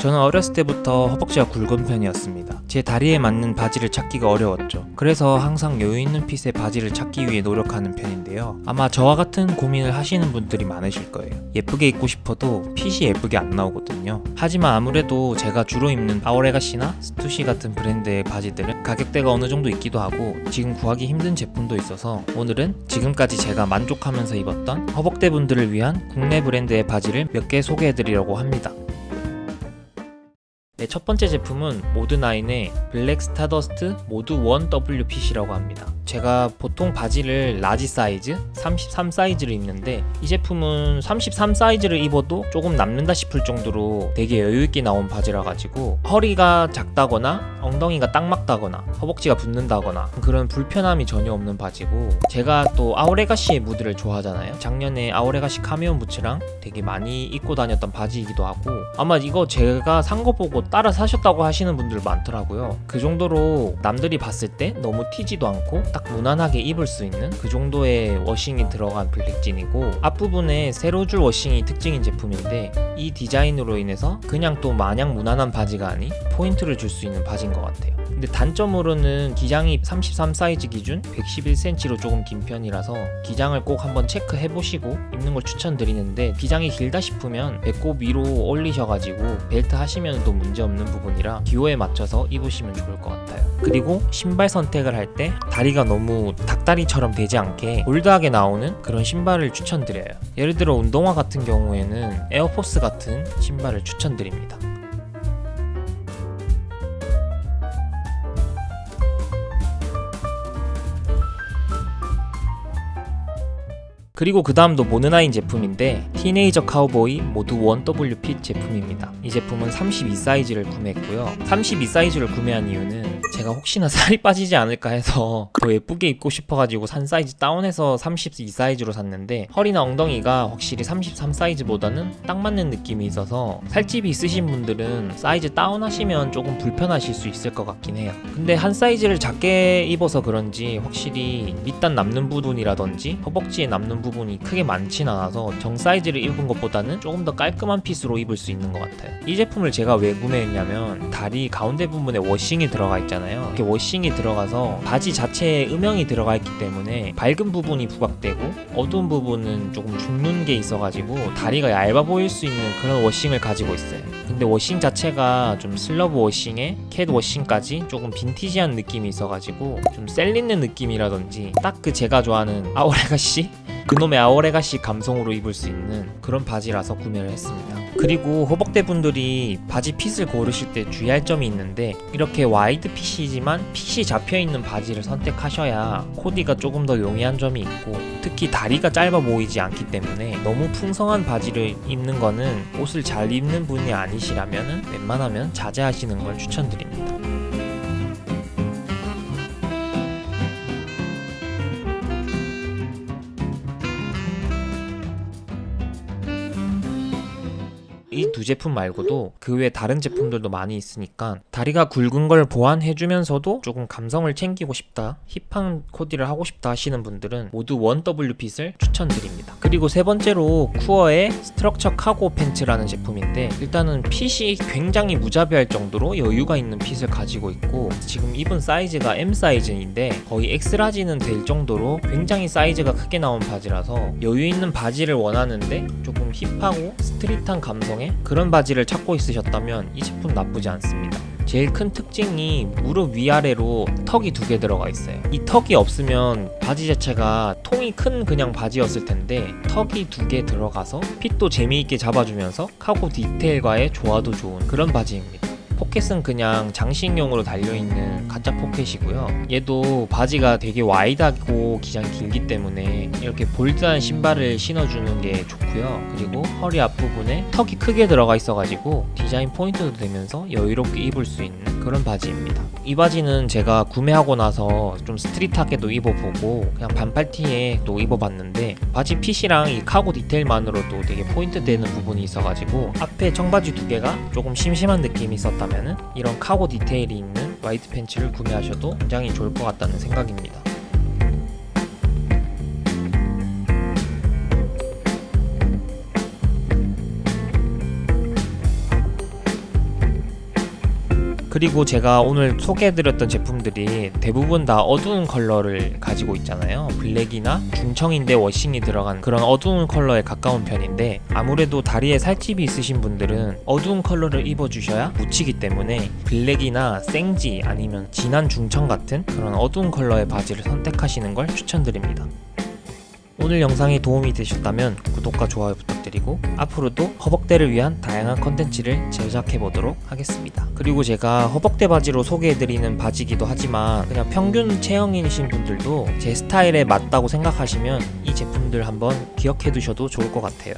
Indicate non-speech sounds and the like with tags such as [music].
저는 어렸을 때부터 허벅지가 굵은 편이었습니다. 제 다리에 맞는 바지를 찾기가 어려웠죠. 그래서 항상 여유 있는 핏의 바지를 찾기 위해 노력하는 편인데요. 아마 저와 같은 고민을 하시는 분들이 많으실 거예요. 예쁘게 입고 싶어도 핏이 예쁘게 안 나오거든요. 하지만 아무래도 제가 주로 입는 아오레가시나 스투시 같은 브랜드의 바지들은 가격대가 어느 정도 있기도 하고 지금 구하기 힘든 제품도 있어서 오늘은 지금까지 제가 만족하면서 입었던 허벅대 분들을 위한 국내 브랜드의 바지를 몇 개 소개해드리려고 합니다. 네, 첫 번째 제품은 모드나인의 블랙 스타더스트 모드 1W fit이라고 합니다. 제가 보통 바지를 large 사이즈, 33 사이즈를 입는데 이 제품은 33 사이즈를 입어도 조금 남는다 싶을 정도로 되게 여유있게 나온 바지라 가지고 허리가 작다거나 엉덩이가 딱 맞다거나 허벅지가 붙는다거나 그런 불편함이 전혀 없는 바지고 제가 또 Our Legacy의 무드를 좋아하잖아요. 작년에 Our Legacy Camion 부츠랑 되게 많이 입고 다녔던 바지이기도 하고 아마 이거 제가 산 거 보고 따라 사셨다고 하시는 분들 많더라고요. 그 정도로 남들이 봤을 때 너무 튀지도 않고 딱 무난하게 입을 수 있는 그 정도의 washing이 들어간 블랙진이고 앞부분에 세로줄 washing이 특징인 제품인데 이 디자인으로 인해서 그냥 또 마냥 무난한 바지가 아닌 포인트를 줄 수 있는 바지인 것 같아요. 근데 단점으로는 기장이 33 사이즈 기준 111cm로 조금 긴 편이라서 기장을 꼭 한번 체크해 보시고 입는 걸 추천드리는데 기장이 길다 싶으면 배꼽 위로 올리셔가지고 벨트 하시면 또 문제 없는 부분이라 기호에 맞춰서 입으시면 좋을 것 같아요. 그리고 신발 선택을 할 때 다리가 너무 닭다리처럼 되지 않게 bold하게 나오는 그런 신발을 추천드려요. 예를 들어 운동화 같은 경우에는 에어포스 같은 신발을 추천드립니다. 그리고 그 다음도 모드나인 제품인데 티네이저 카우보이 모드 1W fit 제품입니다. 이 제품은 32 사이즈를 구매했고요. 32 사이즈를 구매한 이유는 제가 혹시나 살이 빠지지 않을까 해서 [laughs] 더 예쁘게 입고 싶어가지고 한 사이즈 다운해서 32 사이즈로 샀는데 허리나 엉덩이가 확실히 33 사이즈보다는 딱 맞는 느낌이 있어서 살집이 있으신 분들은 사이즈 다운하시면 조금 불편하실 수 있을 것 같긴 해요. 근데 한 사이즈를 작게 입어서 그런지 확실히 밑단 남는 부분이라든지 허벅지에 남는 부분이 크게 많진 않아서 정 사이즈를 입은 것보다는 조금 더 깔끔한 핏으로 입을 수 있는 것 같아요. 이 제품을 제가 왜 구매했냐면 다리 가운데 부분에 워싱이 들어가 있잖아요. 이렇게 워싱이 들어가서 바지 자체에 음영이 들어가 있기 때문에 밝은 부분이 부각되고 어두운 부분은 조금 죽는 게 있어가지고 다리가 얇아 보일 수 있는 그런 워싱을 가지고 있어요. 근데 washing 자체가 좀 slub washing에 cat washing까지 조금 vintage한 느낌이 있어가지고 좀 셀리는 느낌이라든지 딱 그 제가 좋아하는 Our Legacy 그놈의 Our Legacy 감성으로 입을 수 있는 그런 바지라서 구매를 했습니다. 그리고 허벅대 분들이 바지 fit을 고르실 때 주의할 점이 있는데 이렇게 wide fit이지만 fit이 잡혀 있는 바지를 선택하셔야 코디가 조금 더 용이한 점이 있고 특히 다리가 짧아 보이지 않기 때문에 너무 풍성한 바지를 입는 거는 옷을 잘 입는 분이 아니시라면 웬만하면 자제하시는 걸 추천드립니다. 이 두 제품 말고도 그 외 다른 제품들도 많이 있으니까 다리가 굵은 걸 보완해주면서도 조금 감성을 챙기고 싶다 hip한 코디를 하고 싶다 하시는 분들은 모드 1W fit을 추천드립니다. 그리고 세 번째로 쿠어의 스트럭처 카고 팬츠라는 제품인데 일단은 fit이 굉장히 무자비할 정도로 여유가 있는 fit을 가지고 있고 지금 입은 사이즈가 M 사이즈인데 거의 X라지는 될 정도로 굉장히 사이즈가 크게 나온 바지라서 여유 있는 바지를 원하는데 조금 hip하고 street한 감성 의 그런 바지를 찾고 있으셨다면 이 제품 나쁘지 않습니다. 제일 큰 특징이 무릎 위아래로 tuck이 두 개 들어가 있어요. 이 tuck이 없으면 바지 자체가 통이 큰 그냥 바지였을 텐데 tuck이 두 개 들어가서 fit도 재미있게 잡아주면서 카고 디테일과의 조화도 좋은 그런 바지입니다. 포켓은 그냥 장식용으로 달려있는 가짜 포켓이고요. 얘도 바지가 되게 wide하고 기장이 길기 때문에 이렇게 bold한 신발을 신어주는 게 좋고요. 그리고 허리 앞부분에 tuck이 크게 들어가 있어가지고 디자인 포인트도 되면서 여유롭게 입을 수 있는 그런 바지입니다. 이 바지는 제가 구매하고 나서 좀 street하게도 입어보고 그냥 반팔티에 또 입어봤는데 바지 fit이랑 이 cargo 디테일만으로도 되게 포인트 되는 부분이 있어가지고 앞에 청바지 두 개가 조금 심심한 느낌이 있었다면 이런 cargo 디테일이 있는 wide 팬츠를 구매하셔도 굉장히 좋을 것 같다는 생각입니다. 그리고 제가 오늘 소개해드렸던 제품들이 대부분 다 어두운 컬러를 가지고 있잖아요. 블랙이나 중청인데 washing이 들어간 그런 어두운 컬러에 가까운 편인데 아무래도 다리에 살집이 있으신 분들은 어두운 컬러를 입어주셔야 묻히기 때문에 블랙이나 생지 아니면 진한 중청 같은 그런 어두운 컬러의 바지를 선택하시는 걸 추천드립니다. 오늘 영상이 도움이 되셨다면 구독과 좋아요 부탁드리고 앞으로도 허벅대를 위한 다양한 컨텐츠를 제작해 보도록 하겠습니다. 그리고 제가 허벅대 바지로 소개해드리는 바지기도 하지만 그냥 평균 체형이신 분들도 제 스타일에 맞다고 생각하시면 이 제품들 한번 기억해 두셔도 좋을 것 같아요.